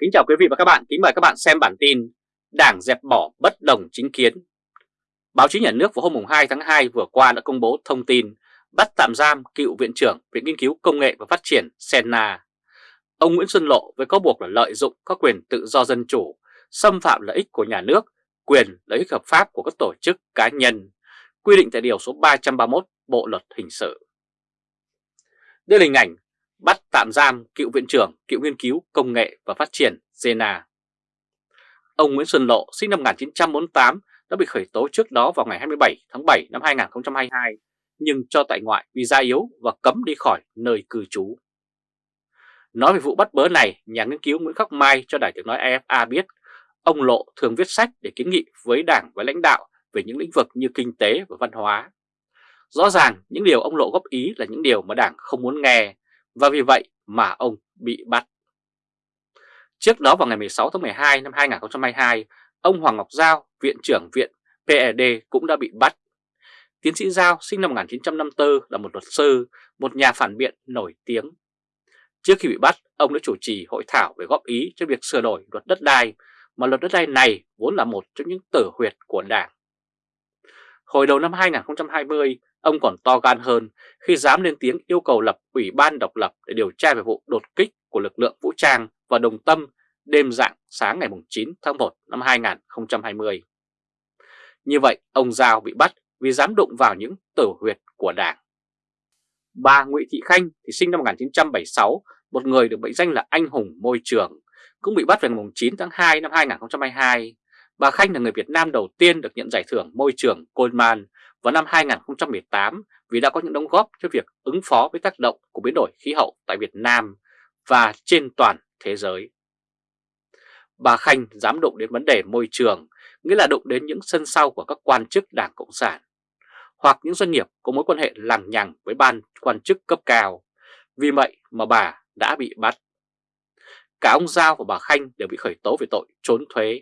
Kính chào quý vị và các bạn, kính mời các bạn xem bản tin Đảng dẹp bỏ bất đồng chính kiến. Báo chí nhà nước vào hôm 2 tháng 2 vừa qua đã công bố thông tin bắt tạm giam cựu Viện trưởng Viện Nghiên cứu Công nghệ và Phát triển Senna. Ông Nguyễn Xuân Lộ với cáo buộc là lợi dụng các quyền tự do dân chủ, xâm phạm lợi ích của nhà nước, quyền lợi ích hợp pháp của các tổ chức cá nhân, quy định tại Điều số 331 Bộ Luật Hình sự. Đây là hình ảnh bắt tạm giam cựu viện trưởng, cựu nghiên cứu công nghệ và phát triển Zena. Ông Nguyễn Xuân Lộ sinh năm 1948 đã bị khởi tố trước đó vào ngày 27 tháng 7 năm 2022 nhưng cho tại ngoại vì da yếu và cấm đi khỏi nơi cư trú. Nói về vụ bắt bớ này, nhà nghiên cứu Nguyễn Khắc Mai cho Đài tiếng nói AFA biết ông Lộ thường viết sách để kiến nghị với đảng và lãnh đạo về những lĩnh vực như kinh tế và văn hóa. Rõ ràng những điều ông Lộ góp ý là những điều mà đảng không muốn nghe và vì vậy mà ông bị bắt. Trước đó vào ngày 16 tháng 12 năm 2022, ông Hoàng Ngọc Giao, Viện trưởng Viện PED cũng đã bị bắt. Tiến sĩ Giao sinh năm 1954 là một luật sư, một nhà phản biện nổi tiếng. Trước khi bị bắt, ông đã chủ trì hội thảo về góp ý cho việc sửa đổi luật đất đai, mà luật đất đai này vốn là một trong những tử huyệt của Đảng. Hồi đầu năm 2020, Ông còn to gan hơn khi dám lên tiếng yêu cầu lập ủy ban độc lập để điều tra về vụ đột kích của lực lượng vũ trang và đồng tâm đêm dạng sáng ngày 9 tháng 1 năm 2020. Như vậy, ông Giao bị bắt vì dám đụng vào những tử huyệt của Đảng. Bà Nguyễn Thị Khanh thì sinh năm 1976, một người được mệnh danh là anh hùng môi trường, cũng bị bắt vào ngày 9 tháng 2 năm 2022. Bà Khanh là người Việt Nam đầu tiên được nhận giải thưởng môi trường Goldman vào năm 2018 vì đã có những đóng góp cho việc ứng phó với tác động của biến đổi khí hậu tại Việt Nam và trên toàn thế giới. Bà Khanh dám đụng đến vấn đề môi trường, nghĩa là đụng đến những sân sau của các quan chức Đảng Cộng sản, hoặc những doanh nghiệp có mối quan hệ lằng nhằng với ban quan chức cấp cao. Vì vậy mà bà đã bị bắt. Cả ông Giao và bà Khanh đều bị khởi tố về tội trốn thuế.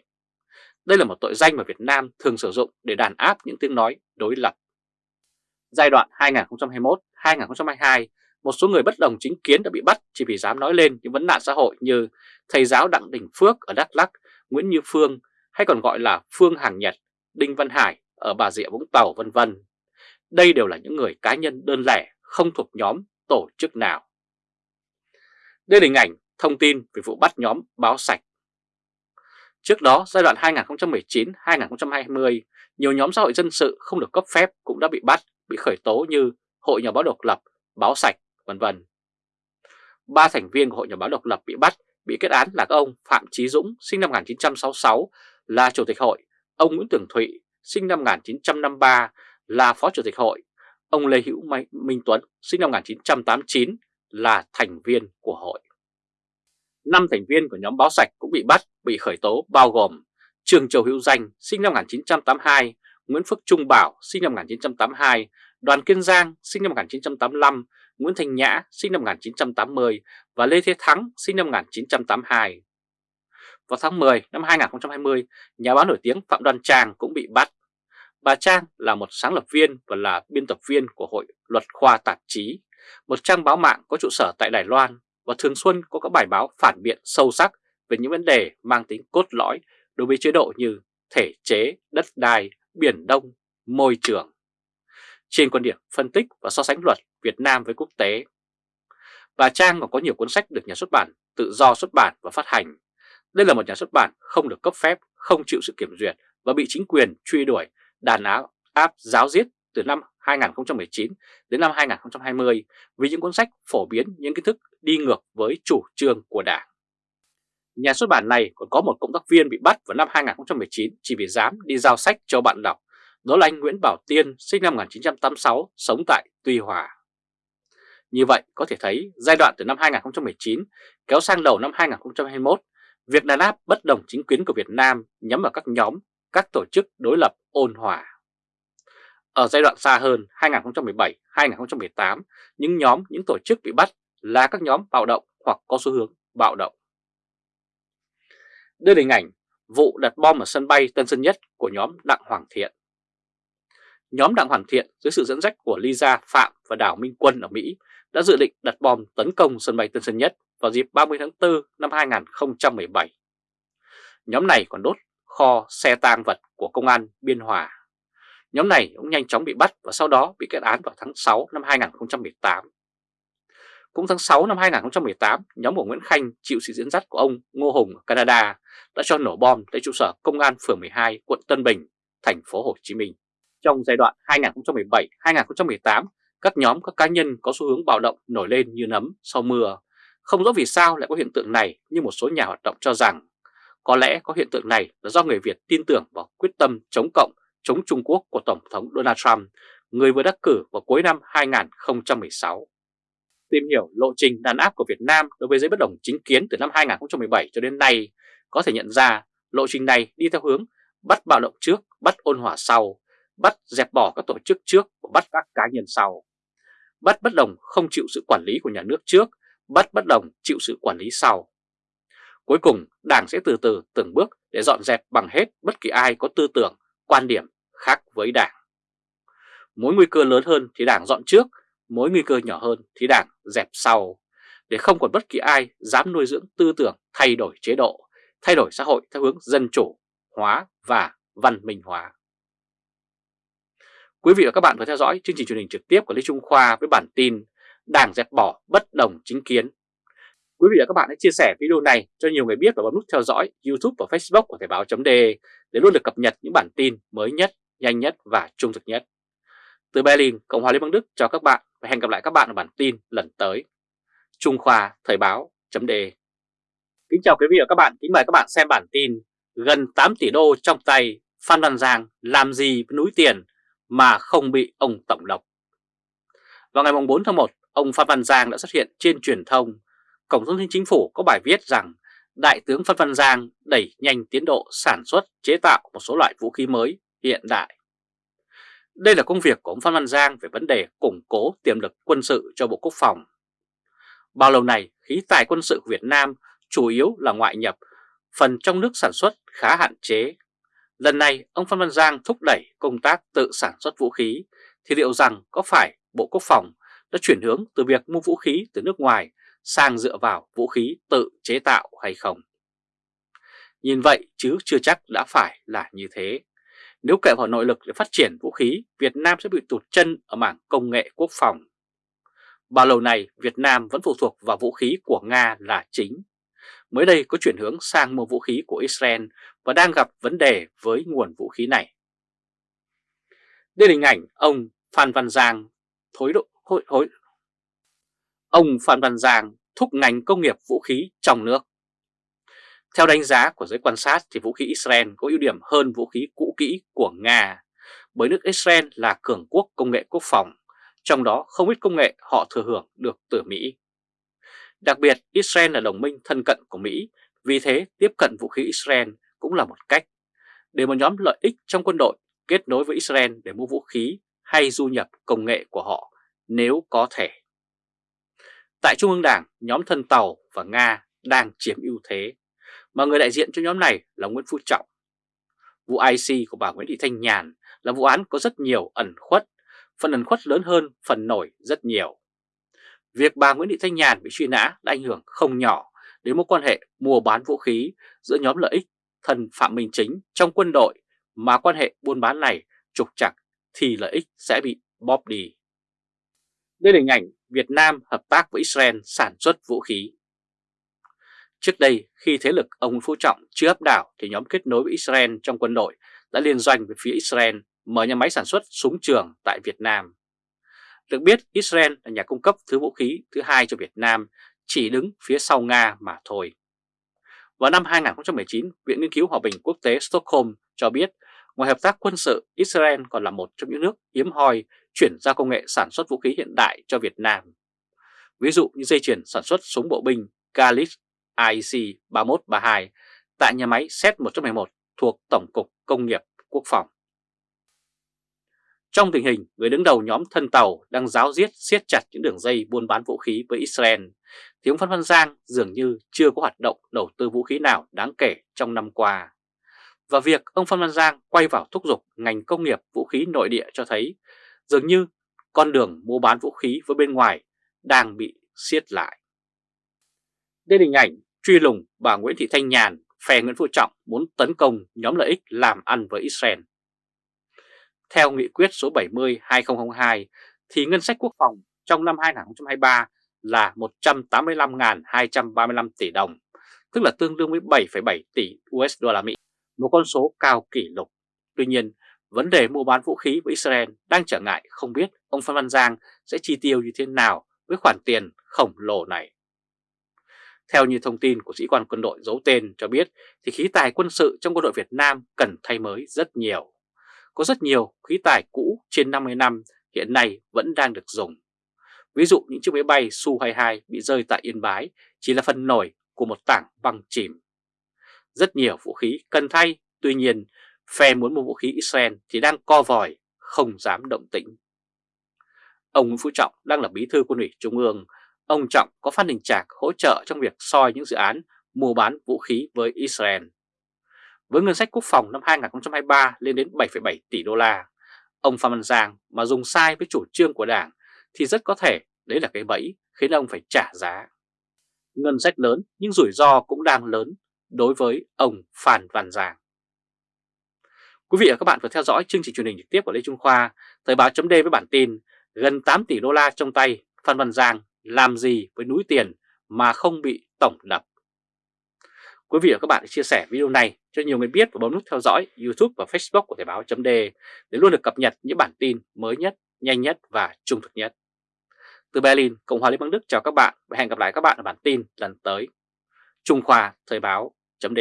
Đây là một tội danh mà Việt Nam thường sử dụng để đàn áp những tiếng nói đối lập. Giai đoạn 2021-2022, một số người bất đồng chính kiến đã bị bắt chỉ vì dám nói lên những vấn nạn xã hội như thầy giáo Đặng Đình Phước ở Đắk Lắk, Nguyễn Như Phương hay còn gọi là Phương Hàng Nhật, Đinh Văn Hải ở Bà Rịa Vũng Tàu vân vân. Đây đều là những người cá nhân đơn lẻ, không thuộc nhóm tổ chức nào. Đây là hình ảnh thông tin về vụ bắt nhóm báo sạch Trước đó, giai đoạn 2019-2020, nhiều nhóm xã hội dân sự không được cấp phép cũng đã bị bắt, bị khởi tố như Hội Nhà báo độc lập, Báo Sạch, vân vân. Ba thành viên của Hội Nhà báo độc lập bị bắt, bị kết án là các ông Phạm Chí Dũng, sinh năm 1966, là Chủ tịch hội, ông Nguyễn Tường Thụy, sinh năm 1953, là Phó Chủ tịch hội, ông Lê Hữu Minh Tuấn, sinh năm 1989, là thành viên của hội. 5 thành viên của nhóm báo sạch cũng bị bắt, bị khởi tố bao gồm Trường Châu Hữu Danh sinh năm 1982, Nguyễn Phước Trung Bảo sinh năm 1982, Đoàn Kiên Giang sinh năm 1985, Nguyễn Thành Nhã sinh năm 1980 và Lê Thế Thắng sinh năm 1982. Vào tháng 10 năm 2020, nhà báo nổi tiếng Phạm Đoan Trang cũng bị bắt. Bà Trang là một sáng lập viên và là biên tập viên của Hội Luật Khoa Tạp chí, một trang báo mạng có trụ sở tại Đài Loan và thường xuân có các bài báo phản biện sâu sắc về những vấn đề mang tính cốt lõi đối với chế độ như thể chế, đất đai, biển đông, môi trường. Trên quan điểm phân tích và so sánh luật Việt Nam với quốc tế, bà Trang còn có nhiều cuốn sách được nhà xuất bản tự do xuất bản và phát hành. Đây là một nhà xuất bản không được cấp phép, không chịu sự kiểm duyệt và bị chính quyền truy đuổi, đàn áp, áp giáo giết từ năm 2019 đến năm 2020 vì những cuốn sách phổ biến những kiến thức đi ngược với chủ trương của Đảng. Nhà xuất bản này còn có một cộng tác viên bị bắt vào năm 2019 chỉ vì dám đi giao sách cho bạn đọc, đó là anh Nguyễn Bảo Tiên sinh năm 1986 sống tại Tuy Hòa. Như vậy có thể thấy giai đoạn từ năm 2019 kéo sang đầu năm 2021, việc đàn áp bất đồng chính kiến của Việt Nam nhắm vào các nhóm, các tổ chức đối lập ôn hòa. Ở giai đoạn xa hơn 2017-2018, những nhóm, những tổ chức bị bắt là các nhóm bạo động hoặc có xu hướng bạo động. Đây là hình ảnh vụ đặt bom ở sân bay Tân Sơn Nhất của nhóm Đặng Hoàng Thiện. Nhóm Đặng Hoàng Thiện dưới sự dẫn dắt của Lisa Phạm và Đào Minh Quân ở Mỹ đã dự định đặt bom tấn công sân bay Tân Sơn Nhất vào dịp 30 tháng 4 năm 2017. Nhóm này còn đốt kho xe tang vật của công an Biên Hòa. Nhóm này cũng nhanh chóng bị bắt và sau đó bị kết án vào tháng 6 năm 2018. Cũng tháng 6 năm 2018, nhóm của Nguyễn Khanh chịu sự dẫn dắt của ông Ngô Hùng ở Canada đã cho nổ bom tại trụ sở công an phường 12, quận Tân Bình, thành phố Hồ Chí Minh. Trong giai đoạn 2017-2018, các nhóm các cá nhân có xu hướng bạo động nổi lên như nấm sau mưa. Không rõ vì sao lại có hiện tượng này nhưng một số nhà hoạt động cho rằng có lẽ có hiện tượng này là do người Việt tin tưởng vào quyết tâm chống cộng, chống Trung Quốc của Tổng thống Donald Trump, người vừa đắc cử vào cuối năm 2016. Tìm hiểu lộ trình đàn áp của Việt Nam đối với giới bất đồng chính kiến từ năm 2017 cho đến nay, có thể nhận ra lộ trình này đi theo hướng bắt bạo động trước, bắt ôn hòa sau, bắt dẹp bỏ các tổ chức trước và bắt các cá nhân sau. Bắt bất đồng không chịu sự quản lý của nhà nước trước, bắt bất đồng chịu sự quản lý sau. Cuối cùng, Đảng sẽ từ từ từng bước để dọn dẹp bằng hết bất kỳ ai có tư tưởng, quan điểm khác với Đảng. Mối nguy cơ lớn hơn thì Đảng dọn trước, mối nguy cơ nhỏ hơn thì Đảng dẹp sau, để không còn bất kỳ ai dám nuôi dưỡng tư tưởng thay đổi chế độ, thay đổi xã hội theo hướng dân chủ, hóa và văn minh hóa. Quý vị và các bạn vừa theo dõi chương trình truyền hình trực tiếp của Lê Trung Khoa với bản tin Đảng dẹp bỏ bất đồng chính kiến. Quý vị và các bạn hãy chia sẻ video này cho nhiều người biết và bấm nút theo dõi YouTube và Facebook của Thời báo .de để luôn được cập nhật những bản tin mới nhất, nhanh nhất và trung thực nhất. Từ Berlin, Cộng hòa Liên bang Đức chào các bạn và hẹn gặp lại các bạn ở bản tin lần tới. Trung Khoa Thời báo chấm đề. Kính chào quý vị và các bạn, kính mời các bạn xem bản tin Gần 8 tỷ đô trong tay, Phan Văn Giang làm gì với núi tiền mà không bị ông Tổng độc? Vào ngày 4 tháng 1, ông Phan Văn Giang đã xuất hiện trên truyền thông. Cổng thông tin chính phủ có bài viết rằng Đại tướng Phan Văn Giang đẩy nhanh tiến độ sản xuất chế tạo một số loại vũ khí mới hiện đại. Đây là công việc của ông Phan Văn Giang về vấn đề củng cố tiềm lực quân sự cho Bộ Quốc phòng. Bao lâu này, khí tài quân sự của Việt Nam chủ yếu là ngoại nhập, phần trong nước sản xuất khá hạn chế Lần này ông Phan Văn Giang thúc đẩy công tác tự sản xuất vũ khí thì liệu rằng có phải Bộ Quốc phòng đã chuyển hướng từ việc mua vũ khí từ nước ngoài sang dựa vào vũ khí tự chế tạo hay không? Nhìn vậy chứ chưa chắc đã phải là như thế. Nếu kệ vào nội lực để phát triển vũ khí, Việt Nam sẽ bị tụt chân ở mảng công nghệ quốc phòng. Bao lâu này Việt Nam vẫn phụ thuộc vào vũ khí của Nga là chính mới đây có chuyển hướng sang mua vũ khí của Israel và đang gặp vấn đề với nguồn vũ khí này. Đây là hình ảnh ông Phan Văn Giang thối độ hối, hối. Ông Phan Văn Giang thúc ngành công nghiệp vũ khí trong nước. Theo đánh giá của giới quan sát thì vũ khí Israel có ưu điểm hơn vũ khí cũ kỹ của Nga bởi nước Israel là cường quốc công nghệ quốc phòng, trong đó không ít công nghệ họ thừa hưởng được từ Mỹ. Đặc biệt, Israel là đồng minh thân cận của Mỹ, vì thế tiếp cận vũ khí Israel cũng là một cách để một nhóm lợi ích trong quân đội kết nối với Israel để mua vũ khí hay du nhập công nghệ của họ nếu có thể. Tại Trung ương Đảng, nhóm thân Tàu và Nga đang chiếm ưu thế, mà người đại diện cho nhóm này là Nguyễn Phú Trọng. Vụ IC của bà Nguyễn Thị Thanh Nhàn là vụ án có rất nhiều ẩn khuất, phần ẩn khuất lớn hơn phần nổi rất nhiều. Việc bà Nguyễn Thị Thanh Nhàn bị truy nã đã ảnh hưởng không nhỏ đến mối quan hệ mua bán vũ khí giữa nhóm lợi ích thần Phạm Minh Chính trong quân đội mà quan hệ buôn bán này trục chặt thì lợi ích sẽ bị bóp đi. Đây là hình ảnh Việt Nam hợp tác với Israel sản xuất vũ khí. Trước đây, khi thế lực ông Phú Trọng chưa áp đảo thì nhóm kết nối với Israel trong quân đội đã liên doanh với phía Israel mở nhà máy sản xuất súng trường tại Việt Nam. Được biết Israel là nhà cung cấp thứ vũ khí thứ hai cho Việt Nam, chỉ đứng phía sau Nga mà thôi. Vào năm 2019, Viện Nghiên cứu Hòa bình Quốc tế Stockholm cho biết ngoài hợp tác quân sự, Israel còn là một trong những nước hiếm hoi chuyển giao công nghệ sản xuất vũ khí hiện đại cho Việt Nam. Ví dụ như dây chuyền sản xuất súng bộ binh Galit IC 3132 tại nhà máy Z111 thuộc Tổng cục Công nghiệp Quốc phòng. Trong tình hình người đứng đầu nhóm thân tàu đang giáo diết siết chặt những đường dây buôn bán vũ khí với Israel, thì ông Phan Văn Giang dường như chưa có hoạt động đầu tư vũ khí nào đáng kể trong năm qua. Và việc ông Phan Văn Giang quay vào thúc giục ngành công nghiệp vũ khí nội địa cho thấy dường như con đường mua bán vũ khí với bên ngoài đang bị siết lại. Đây là hình ảnh truy lùng bà Nguyễn Thị Thanh Nhàn, phe Nguyễn Phú Trọng muốn tấn công nhóm lợi ích làm ăn với Israel. Theo nghị quyết số 70-2002 thì ngân sách quốc phòng trong năm 2023 là 185.235 tỷ đồng, tức là tương đương với 7,7 tỷ USD Mỹ, một con số cao kỷ lục. Tuy nhiên, vấn đề mua bán vũ khí với Israel đang trở ngại không biết ông Phan Văn Giang sẽ chi tiêu như thế nào với khoản tiền khổng lồ này. Theo như thông tin của sĩ quan quân đội giấu tên cho biết thì khí tài quân sự trong quân đội Việt Nam cần thay mới rất nhiều. Có rất nhiều khí tài cũ trên 50 năm hiện nay vẫn đang được dùng. Ví dụ những chiếc máy bay Su-22 bị rơi tại Yên Bái chỉ là phần nổi của một tảng băng chìm. Rất nhiều vũ khí cần thay, tuy nhiên phe muốn mua vũ khí Israel thì đang co vòi, không dám động tĩnh. Ông Nguyễn Phú Trọng đang là bí thư quân ủy Trung ương, ông Trọng có Phan đình trạc hỗ trợ trong việc soi những dự án mua bán vũ khí với Israel. Với ngân sách quốc phòng năm 2023 lên đến 7,7 tỷ đô la, ông Phan Văn Giang mà dùng sai với chủ trương của Đảng thì rất có thể đấy là cái bẫy khiến ông phải trả giá. Ngân sách lớn nhưng rủi ro cũng đang lớn đối với ông Phan Văn Giang. Quý vị và các bạn vừa theo dõi chương trình truyền hình trực tiếp của Lê Trung Khoa, Thời báo chấm với bản tin gần 8 tỷ đô la trong tay, Phan Văn Giang làm gì với núi tiền mà không bị tổng đập. Quý vị và các bạn chia sẻ video này cho nhiều người biết và bấm nút theo dõi YouTube và Facebook của Thời báo chấm để luôn được cập nhật những bản tin mới nhất, nhanh nhất và trung thực nhất. Từ Berlin, Cộng hòa Liên bang Đức chào các bạn và hẹn gặp lại các bạn ở bản tin lần tới. Trung Khoa Thời báo chấm